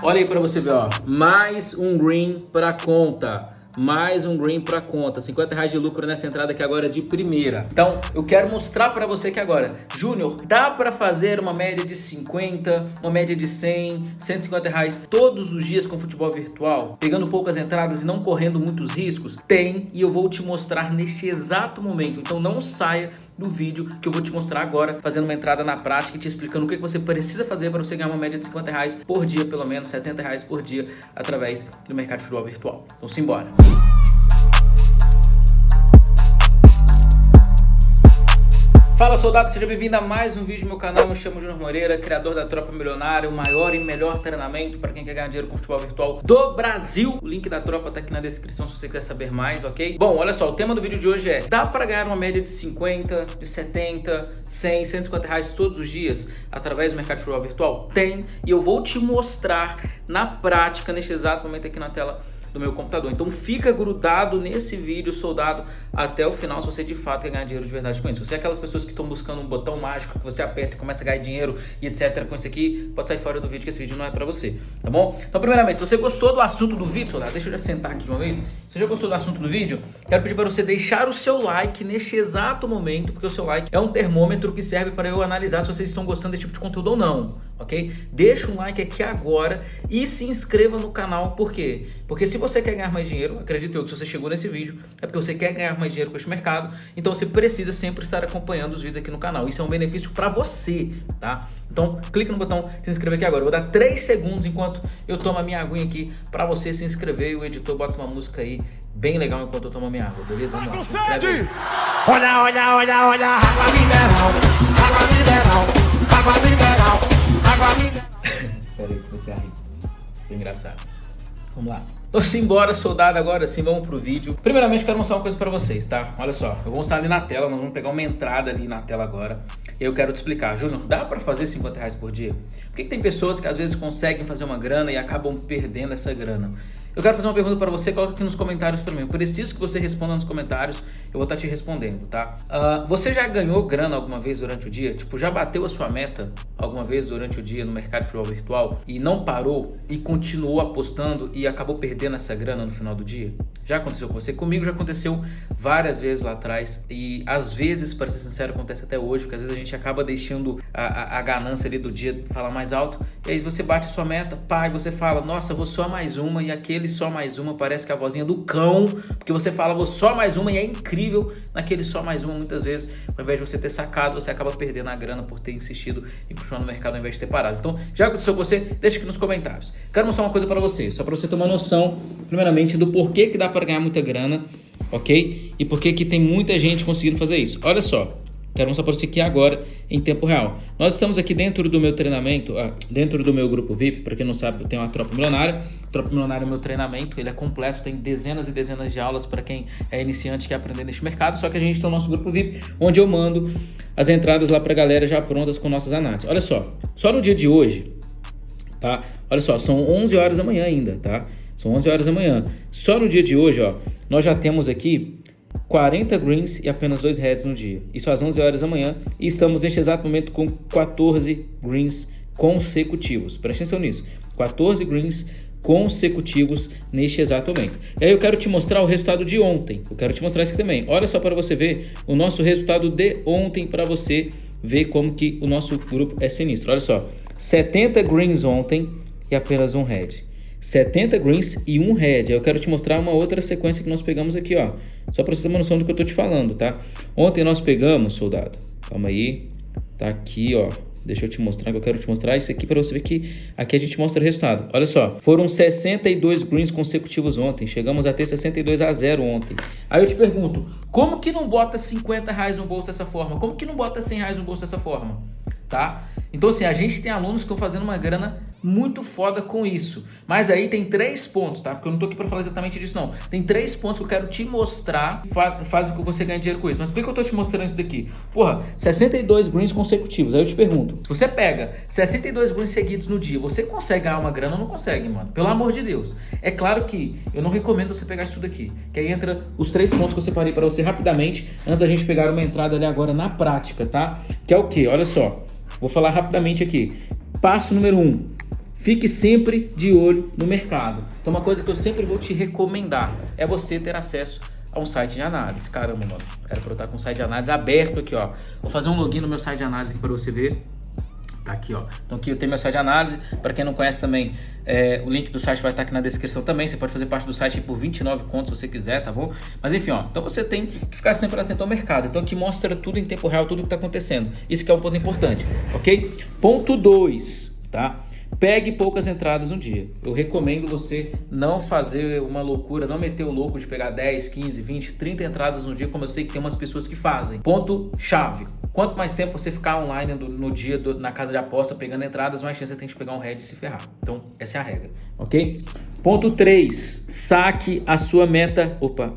Olha aí para você ver, ó. Mais um green para conta mais um green para conta, 50 reais de lucro nessa entrada aqui agora de primeira. Então, eu quero mostrar para você que agora, Júnior, dá para fazer uma média de 50, uma média de 100, 150 reais todos os dias com futebol virtual, pegando poucas entradas e não correndo muitos riscos? Tem, e eu vou te mostrar neste exato momento. Então, não saia do vídeo que eu vou te mostrar agora, fazendo uma entrada na prática e te explicando o que você precisa fazer para você ganhar uma média de 50 reais por dia, pelo menos 70 reais por dia, através do mercado de futebol virtual. Então simbora! Fala soldado, seja bem-vindo a mais um vídeo do meu canal, me chamo Júnior Moreira, criador da Tropa Milionária, o maior e melhor treinamento para quem quer ganhar dinheiro com futebol virtual do Brasil. O link da tropa tá aqui na descrição se você quiser saber mais, ok? Bom, olha só, o tema do vídeo de hoje é, dá para ganhar uma média de 50, de 70, 100, 150 reais todos os dias através do mercado de futebol virtual? Tem, e eu vou te mostrar na prática, neste exato momento aqui na tela, do meu computador. Então fica grudado nesse vídeo, soldado, até o final, se você de fato quer ganhar dinheiro de verdade com isso. Se é aquelas pessoas que estão buscando um botão mágico que você aperta e começa a ganhar dinheiro e etc com isso aqui, pode sair fora do vídeo que esse vídeo não é pra você, tá bom? Então primeiramente, se você gostou do assunto do vídeo, soldado, deixa eu já sentar aqui de uma vez. Se você já gostou do assunto do vídeo, quero pedir para você deixar o seu like neste exato momento, porque o seu like é um termômetro que serve para eu analisar se vocês estão gostando desse tipo de conteúdo ou não, ok? Deixa um like aqui agora e se inscreva no canal, por quê? Porque se você quer ganhar mais dinheiro, acredito eu que se você chegou nesse vídeo, é porque você quer ganhar mais dinheiro com este mercado, então você precisa sempre estar acompanhando os vídeos aqui no canal. Isso é um benefício para você, tá? Então, clique no botão se inscrever aqui agora. Eu vou dar 3 segundos enquanto eu tomo a minha aguinha aqui para você se inscrever e o editor bota uma música aí bem legal enquanto eu tomo a minha água, beleza? Vamos lá, se inscreve Olha, olha, olha, olha, água mineral, água mineral, água mineral, água mineral. Pera aí, você a rir. engraçado. Vamos lá. Então simbora, soldado, agora sim, vamos pro vídeo. Primeiramente, quero mostrar uma coisa pra vocês, tá? Olha só, eu vou mostrar ali na tela, nós vamos pegar uma entrada ali na tela agora. E eu quero te explicar. Júnior, dá pra fazer 50 reais por dia? Por que, que tem pessoas que às vezes conseguem fazer uma grana e acabam perdendo essa grana? Eu quero fazer uma pergunta para você, coloca aqui nos comentários para mim. Eu preciso que você responda nos comentários, eu vou estar tá te respondendo, tá? Uh, você já ganhou grana alguma vez durante o dia? Tipo, já bateu a sua meta alguma vez durante o dia no mercado de futebol virtual e não parou e continuou apostando e acabou perdendo essa grana no final do dia? Já aconteceu com você? Comigo já aconteceu várias vezes lá atrás e às vezes, para ser sincero, acontece até hoje, porque às vezes a gente acaba deixando a, a, ganância ali do dia falar mais alto e aí você bate a sua meta, e você fala, nossa, vou só mais uma e aquele só mais uma parece que é a vozinha do cão, porque você fala vou só mais uma e é incrível naquele só mais uma muitas vezes, ao invés de você ter sacado, você acaba perdendo a grana por ter insistido em continuar no mercado ao invés de ter parado. Então, já aconteceu com você? Deixa aqui nos comentários. Quero mostrar uma coisa para você, só para você ter uma noção, primeiramente, do porquê que dá para ganhar muita grana, ok? E por que tem muita gente conseguindo fazer isso. Olha só, Quero para você aqui agora em tempo real. Nós estamos aqui dentro do meu treinamento, ah, dentro do meu grupo VIP, para quem não sabe, eu tenho uma tropa milionária. Tropa milionária é meu treinamento, ele é completo, tem dezenas e dezenas de aulas para quem é iniciante e quer aprender neste mercado. Só que a gente tem o nosso grupo VIP, onde eu mando as entradas lá para a galera já prontas com nossas análises. Olha só, só no dia de hoje, tá? Olha só, são 11 horas da manhã ainda, tá? São 11 horas da manhã. Só no dia de hoje, ó, nós já temos aqui 40 greens e apenas 2 reds no dia. Isso às 11 horas da manhã e estamos neste exato momento com 14 greens consecutivos. Preste atenção nisso. 14 greens consecutivos neste exato momento. E aí eu quero te mostrar o resultado de ontem. Eu quero te mostrar isso também. Olha só para você ver o nosso resultado de ontem para você ver como que o nosso grupo é sinistro. Olha só, 70 greens ontem e apenas um red. 70 greens e um red. Eu quero te mostrar uma outra sequência que nós pegamos aqui, ó. Só para você ter uma noção do que eu tô te falando, tá? Ontem nós pegamos, soldado. Calma aí. Tá aqui, ó. Deixa eu te mostrar, que eu quero te mostrar isso aqui para você ver que aqui a gente mostra o resultado. Olha só, foram 62 greens consecutivos ontem. Chegamos a ter 62 a 0 ontem. Aí eu te pergunto, como que não bota 50 reais no bolso dessa forma? Como que não bota 100 reais no bolso dessa forma? Tá? Então assim, a gente tem alunos que estão fazendo uma grana muito foda com isso. Mas aí tem três pontos, tá? Porque eu não tô aqui para falar exatamente disso não. Tem três pontos que eu quero te mostrar que fazem com que você ganhe dinheiro com isso. Mas por que, eu tô te mostrando isso daqui? Porra, 62 greens consecutivos. Aí eu te pergunto, se você pega 62 greens seguidos no dia, você consegue ganhar uma grana ou não consegue, mano? Pelo amor de Deus. É claro que eu não recomendo você pegar isso daqui. Que aí entra os três pontos que eu separei para você rapidamente, antes da gente pegar uma entrada ali agora na prática, tá? Que é o que? Olha só. Vou falar rapidamente aqui. Passo número 1. Um, fique sempre de olho no mercado. Então uma coisa que eu sempre vou te recomendar é você ter acesso a um site de análise. Caramba, mano, era para eu estar com um site de análise aberto aqui, ó. Vou fazer um login no meu site de análise aqui para você ver. Tá aqui, ó. Então aqui eu tenho meu site de análise. Para quem não conhece também, é, o link do site vai estar aqui na descrição também. Você pode fazer parte do site por 29 contos se você quiser, tá bom? Mas enfim, ó. Então você tem que ficar sempre atento ao mercado. Então aqui mostra tudo em tempo real, tudo que está acontecendo. Isso que é um ponto importante, ok? Ponto 2, tá? Pegue poucas entradas no dia. Eu recomendo você não fazer uma loucura, não meter o louco de pegar 10, 15, 20, 30 entradas no dia, como eu sei que tem umas pessoas que fazem. Ponto chave. Quanto mais tempo você ficar online no, no dia do, na casa de aposta pegando entradas, mais chance você tem de pegar um head e se ferrar. Então, essa é a regra, ok? Ponto 3. Saque a sua meta. Opa,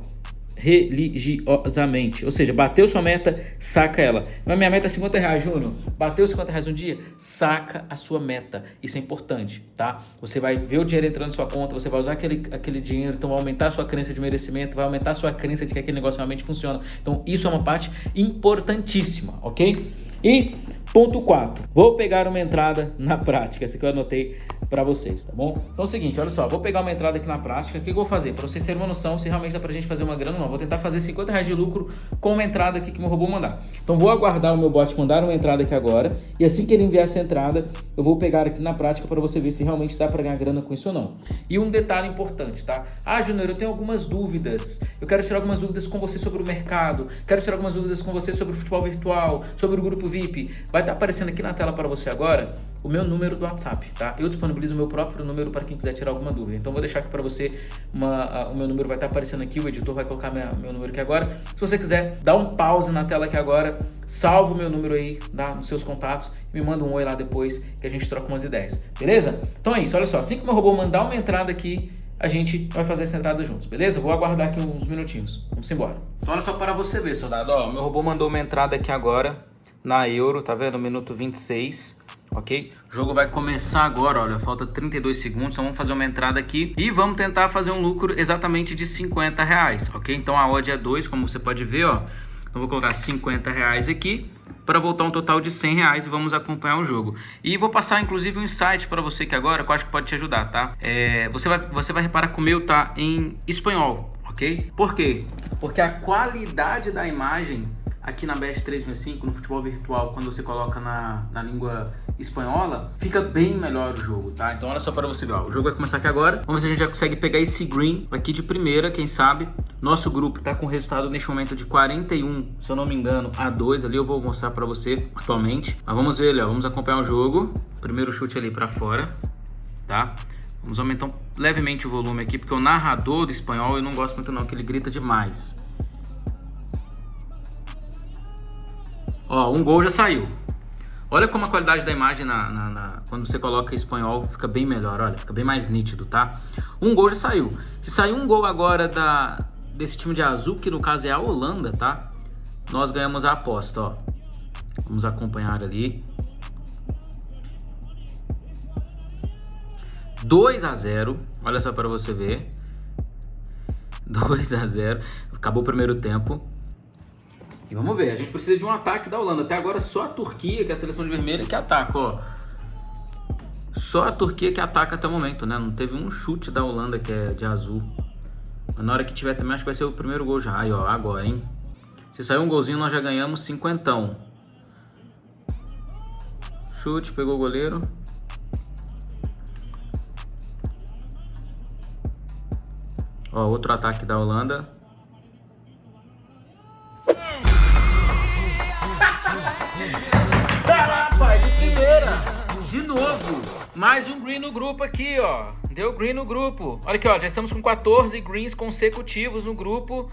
religiosamente. Ou seja, bateu sua meta, saca ela. Mas minha meta é 50 reais, Júnior. Bateu 50 reais um dia, saca a sua meta. Isso é importante, tá? Você vai ver o dinheiro entrando na sua conta, você vai usar aquele, aquele dinheiro, então vai aumentar a sua crença de merecimento, vai aumentar a sua crença de que aquele negócio realmente funciona. Então isso é uma parte importantíssima, ok? E ponto 4, vou pegar uma entrada na prática, essa que eu anotei para vocês, tá bom? Então é o seguinte, olha só, vou pegar uma entrada aqui na prática, o que eu vou fazer? Para vocês terem uma noção se realmente dá pra gente fazer uma grana ou não. Vou tentar fazer 50 reais de lucro com uma entrada aqui que meu robô mandar. Então vou aguardar o meu bot mandar uma entrada aqui agora, e assim que ele enviar essa entrada, eu vou pegar aqui na prática para você ver se realmente dá para ganhar grana com isso ou não. E um detalhe importante, tá? Ah, Júnior, eu tenho algumas dúvidas, eu quero tirar algumas dúvidas com você sobre o mercado, quero tirar algumas dúvidas com você sobre o futebol virtual, sobre o grupo VIP. Vai estar tá aparecendo aqui na tela para você agora o meu número do WhatsApp, tá? Eu disponibilizo o meu próprio número para quem quiser tirar alguma dúvida. Então vou deixar aqui para você, uma, a, o meu número vai estar tá aparecendo aqui, o editor vai colocar minha, meu número aqui agora. Se você quiser, dá um pause na tela aqui agora, salva o meu número aí dá, nos seus contatos me manda um oi lá depois que a gente troca umas ideias, beleza? Então é isso, olha só, assim que o meu robô mandar uma entrada aqui, a gente vai fazer essa entrada juntos, beleza? Vou aguardar aqui uns minutinhos. Vamos embora. Então olha só para você ver, soldado. Ó, meu robô mandou uma entrada aqui agora na Euro, tá vendo? Minuto 26 ok? O jogo vai começar agora, olha, falta 32 segundos, então vamos fazer uma entrada aqui e vamos tentar fazer um lucro exatamente de 50 reais, ok? Então a odd é 2, como você pode ver, ó, então vou colocar 50 reais aqui para voltar um total de 100 reais e vamos acompanhar o jogo. E vou passar inclusive um insight para você que agora, que eu acho que pode te ajudar, tá? É, você, vai, você vai reparar que o meu tá em espanhol, ok? Por quê? Porque a qualidade da imagem aqui na BS 365, no futebol virtual, quando você coloca na, na língua espanhola, fica bem melhor o jogo, tá? Então olha só para você ver, ó, o jogo vai começar aqui agora, vamos ver se a gente já consegue pegar esse green aqui de primeira, quem sabe. Nosso grupo tá com resultado neste momento de 41, se eu não me engano, a 2 ali, eu vou mostrar para você atualmente. Mas vamos ver ali, ó, vamos acompanhar o jogo. Primeiro chute ali para fora, tá? Vamos aumentar levemente o volume aqui, porque o narrador do espanhol eu não gosto muito não, que ele grita demais. Ó, um gol já saiu. Olha como a qualidade da imagem na, na, na, quando você coloca espanhol fica bem melhor, olha, fica bem mais nítido, tá? Um gol já saiu. Se sair um gol agora da, desse time de azul, que no caso é a Holanda, tá? Nós ganhamos a aposta, ó. Vamos acompanhar ali. 2 a 0, olha só para você ver. 2 a 0. Acabou o primeiro tempo. E vamos ver, a gente precisa de um ataque da Holanda. Até agora só a Turquia, que é a seleção de vermelho, que ataca, ó. Só a Turquia que ataca até o momento, né? Não teve um chute da Holanda que é de azul. Mas na hora que tiver também, acho que vai ser o primeiro gol já. Aí, ó, agora, hein? Se sair um golzinho, nós já ganhamos cinquentão. Chute, pegou o goleiro. Ó, outro ataque da Holanda. Mais um green no grupo aqui, ó. Deu green no grupo. Olha aqui, ó, já estamos com 14 greens consecutivos no grupo.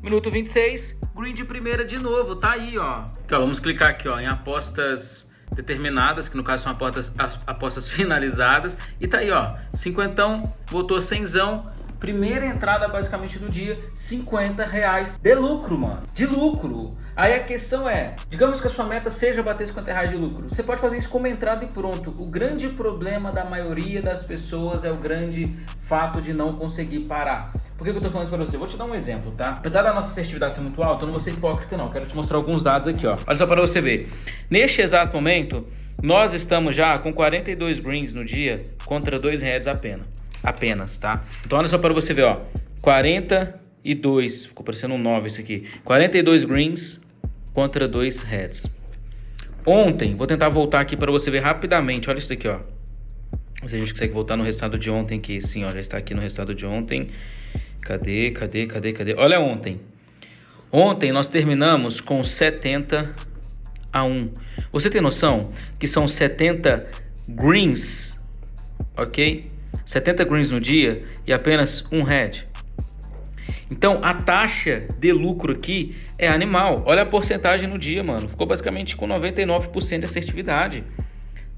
Minuto 26, green de primeira de novo, tá aí, ó. Aqui, ó vamos clicar aqui, ó, em apostas determinadas, que no caso são apostas, apostas finalizadas. E tá aí, ó, cinquentão, voltou cenzão. Primeira entrada basicamente do dia, 50 reais de lucro, mano. De lucro. Aí a questão é, digamos que a sua meta seja bater 50 reais de lucro. Você pode fazer isso como entrada e pronto. O grande problema da maioria das pessoas é o grande fato de não conseguir parar. Por que, eu tô falando isso pra você? Vou te dar um exemplo, tá? Apesar da nossa assertividade ser muito alta, eu não vou ser hipócrita não. Quero te mostrar alguns dados aqui, ó. Olha só para você ver. Neste exato momento, nós estamos já com 42 greens no dia contra 2 reds apenas. Apenas, tá? Então olha só para você ver, ó. 42, ficou parecendo um 9 esse aqui. 42 greens contra 2 reds. Ontem, vou tentar voltar aqui para você ver rapidamente. Olha isso daqui, ó. Se a gente consegue voltar no resultado de ontem aqui. Sim, ó, já está aqui no resultado de ontem. Cadê, cadê, cadê, cadê? Olha ontem. Ontem nós terminamos com 70 a 1. Você tem noção que são 70 greens, ok? 70 greens no dia e apenas um red. Então, a taxa de lucro aqui é animal. Olha a porcentagem no dia, mano. Ficou basicamente com 99% de assertividade.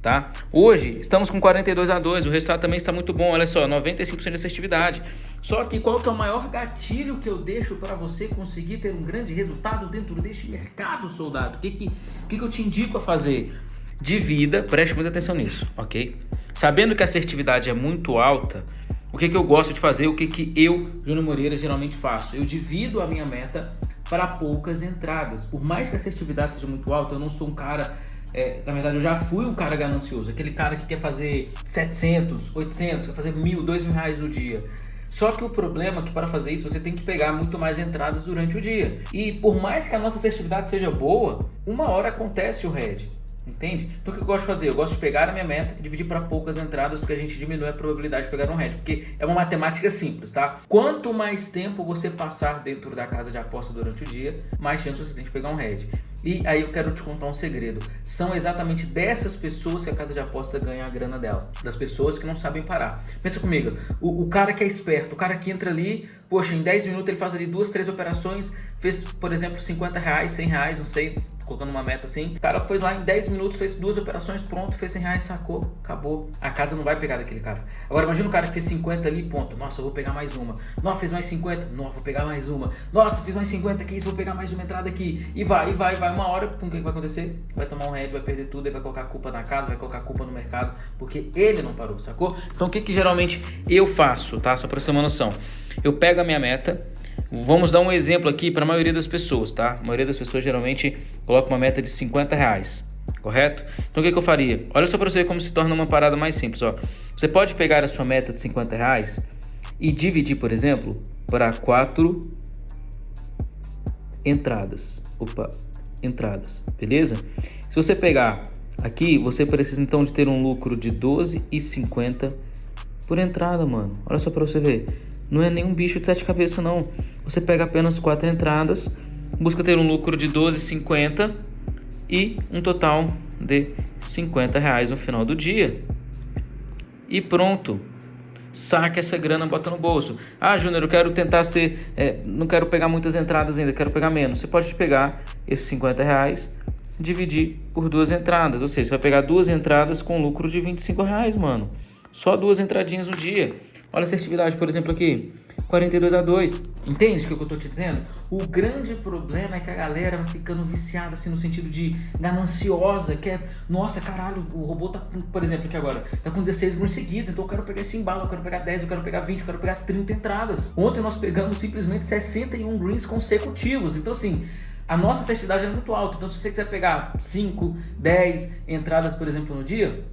Tá? Hoje, estamos com 42 a 2. O resultado também está muito bom. Olha só, 95% de assertividade. Só que qual que é o maior gatilho que eu deixo para você conseguir ter um grande resultado dentro deste mercado, soldado? O que, que, que, que eu te indico a fazer? Divida, preste muita atenção nisso, ok? Sabendo que a assertividade é muito alta, o que, que eu gosto de fazer, o que, que eu, Júnior Moreira, geralmente faço? Eu divido a minha meta para poucas entradas. Por mais que a assertividade seja muito alta, eu não sou um cara... É, na verdade, eu já fui um cara ganancioso. Aquele cara que quer fazer 700, 800, quer fazer mil, dois mil reais no dia. Só que o problema é que para fazer isso você tem que pegar muito mais entradas durante o dia. E por mais que a nossa assertividade seja boa, uma hora acontece o head. Entende? Então o que eu gosto de fazer? Eu gosto de pegar a minha meta e dividir para poucas entradas porque a gente diminui a probabilidade de pegar um head. Porque é uma matemática simples, tá? Quanto mais tempo você passar dentro da casa de aposta durante o dia, mais chance você tem de pegar um head. E aí eu quero te contar um segredo. São exatamente dessas pessoas que a casa de aposta ganha a grana dela. Das pessoas que não sabem parar. Pensa comigo, o, o cara que é esperto, o cara que entra ali, poxa, em 10 minutos ele faz ali duas, três operações, fez, por exemplo, 50 reais, 100 reais, não sei, colocando uma meta assim. O cara foi lá em 10 minutos, fez duas operações, pronto, fez 100 reais, sacou, acabou. A casa não vai pegar daquele cara. Agora imagina o cara que fez 50 ali, ponto. Nossa, eu vou pegar mais uma. Nossa, fez mais 50. Nossa, vou pegar mais uma. Nossa, fiz mais 50 aqui, vou pegar mais uma entrada aqui. E vai, e vai, vai. Uma hora, com o que vai acontecer? Vai tomar um head, vai perder tudo, ele vai colocar culpa na casa, vai colocar culpa no mercado, porque ele não parou, sacou? Então o que que geralmente eu faço, tá? Só pra você ter uma noção. Eu pego a minha meta, Vamos dar um exemplo aqui para a maioria das pessoas, tá? A maioria das pessoas geralmente coloca uma meta de 50 reais, correto? Então o que, que eu faria? Olha só para você como se torna uma parada mais simples, ó. Você pode pegar a sua meta de 50 reais e dividir, por exemplo, para quatro entradas. Opa, entradas, beleza? Se você pegar aqui, você precisa então de ter um lucro de 12,50 por entrada, mano. Olha só para você ver. Não é nenhum bicho de sete cabeças, não. Você pega apenas quatro entradas, busca ter um lucro de 12,50 e um total de 50 reais no final do dia. E pronto. Saque essa grana, bota no bolso. Ah, Júnior, eu quero tentar ser... É, não quero pegar muitas entradas ainda, quero pegar menos. Você pode pegar esses 50 reais dividir por duas entradas. Ou seja, você vai pegar duas entradas com lucro de 25 reais, mano. Só duas entradinhas no dia. Olha a assertividade, por exemplo, aqui. 42 a 2. Entende o que eu tô te dizendo? O grande problema é que a galera vai ficando viciada, assim, no sentido de gananciosa, que é, nossa, caralho, o robô tá, por exemplo, aqui agora, tá com 16 grãos seguidos, então eu quero pegar esse embalo, eu quero pegar 10, eu quero pegar 20, eu quero pegar 30 entradas. Ontem nós pegamos simplesmente 61 greens consecutivos, então assim, a nossa assertividade é muito alta, então se você quiser pegar 5, 10 entradas, por exemplo, no dia,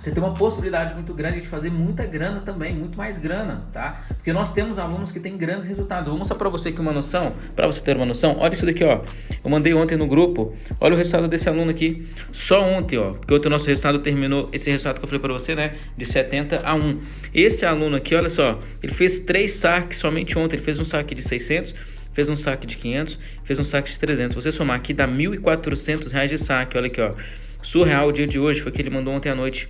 você tem uma possibilidade muito grande de fazer muita grana também, muito mais grana, tá? Porque nós temos alunos que têm grandes resultados. Eu vou mostrar para você aqui uma noção, para você ter uma noção. Olha isso daqui, ó. Eu mandei ontem no grupo. Olha o resultado desse aluno aqui. Só ontem, ó. Porque ontem o nosso resultado terminou, esse resultado que eu falei para você, né? De 70 a 1. Esse aluno aqui, olha só. Ele fez três saques somente ontem. Ele fez um saque de 600, fez um saque de 500, fez um saque de 300. Você somar aqui dá 1.400 reais de saque. Olha aqui, ó. Surreal o dia de hoje foi que ele mandou ontem à noite.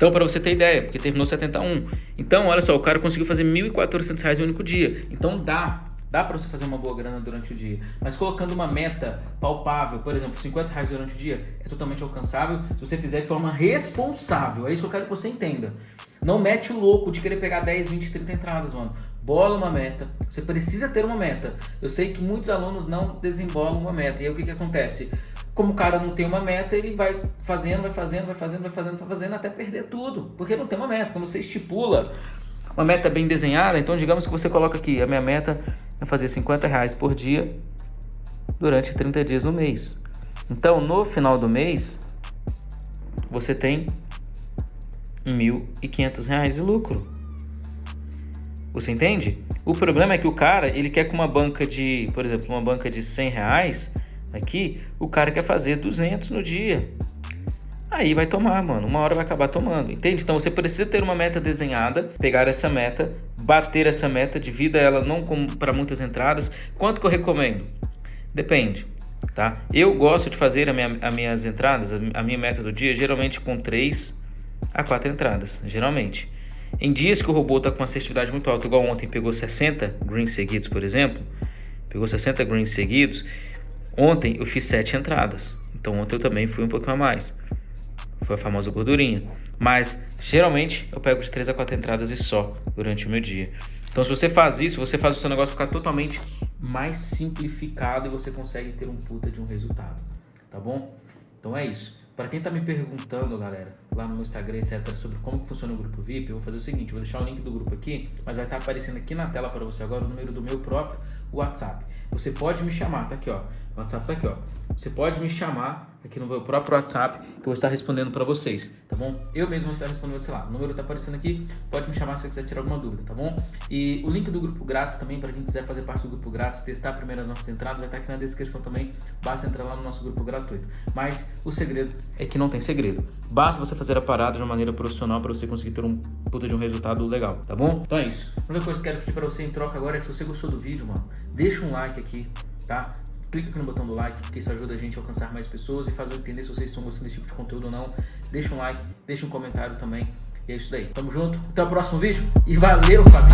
Então, para você ter ideia, porque terminou 71. Então, olha só, o cara conseguiu fazer R$ 1.400 no único dia. Então, dá. Dá para você fazer uma boa grana durante o dia. Mas colocando uma meta palpável, por exemplo, 50 reais durante o dia, é totalmente alcançável se você fizer de forma responsável. É isso que eu quero que você entenda. Não mete o louco de querer pegar 10, 20, 30 entradas, mano. Bola uma meta. Você precisa ter uma meta. Eu sei que muitos alunos não desembolam uma meta. E aí o que, que acontece? Como o cara não tem uma meta, ele vai fazendo, vai fazendo, vai fazendo, vai fazendo, vai fazendo, até perder tudo. Porque não tem uma meta. Quando você estipula uma meta bem desenhada, então digamos que você coloca aqui, a minha meta é fazer 50 reais por dia durante 30 dias no mês. Então, no final do mês, você tem R$ 1.500 de lucro. Você entende? O problema é que o cara, ele quer com uma banca de, por exemplo, uma banca de 100 reais aqui, o cara quer fazer 200 no dia. Aí vai tomar, mano. Uma hora vai acabar tomando, entende? Então você precisa ter uma meta desenhada, pegar essa meta, bater essa meta, divida ela não para muitas entradas. Quanto que eu recomendo? Depende, tá? Eu gosto de fazer minha, as minhas entradas, a minha meta do dia, geralmente com 3 a 4 entradas, geralmente. Em dias que o robô está com assertividade muito alta, igual ontem pegou 60 greens seguidos, por exemplo, pegou 60 greens seguidos, ontem eu fiz 7 entradas. Então ontem eu também fui um pouquinho a mais. Foi a famosa gordurinha. Mas geralmente eu pego de 3 a 4 entradas e só durante o meu dia. Então se você faz isso, você faz o seu negócio ficar totalmente mais simplificado e você consegue ter um puta de um resultado, tá bom? Então é isso. Para quem tá me perguntando, galera, lá no meu Instagram, etc, sobre como funciona o grupo VIP, eu vou fazer o seguinte, vou deixar o link do grupo aqui, mas vai estar tá aparecendo aqui na tela para você agora o número do meu próprio WhatsApp. Você pode me chamar, tá aqui ó, o WhatsApp tá aqui ó. Você pode me chamar aqui no meu próprio WhatsApp, que eu vou estar respondendo para vocês, tá bom? Eu mesmo vou estar respondendo você lá. O número tá aparecendo aqui, pode me chamar se você quiser tirar alguma dúvida, tá bom? E o link do grupo grátis também, para quem quiser fazer parte do grupo grátis, testar primeiro as nossas entradas, vai estar aqui na descrição também, basta entrar lá no nosso grupo gratuito. Mas o segredo é que não tem segredo. Basta você fazer a parada de uma maneira profissional para você conseguir ter um puta de um resultado legal, tá bom? Então é isso. A única coisa que eu quero pedir para você em troca agora é que se você gostou do vídeo, mano, deixa um like aqui, tá? Clica aqui no botão do like, porque isso ajuda a gente a alcançar mais pessoas e faz eu entender se vocês estão gostando desse tipo de conteúdo ou não. Deixa um like, deixa um comentário também. E é isso daí. Tamo junto, até o próximo vídeo e valeu, família!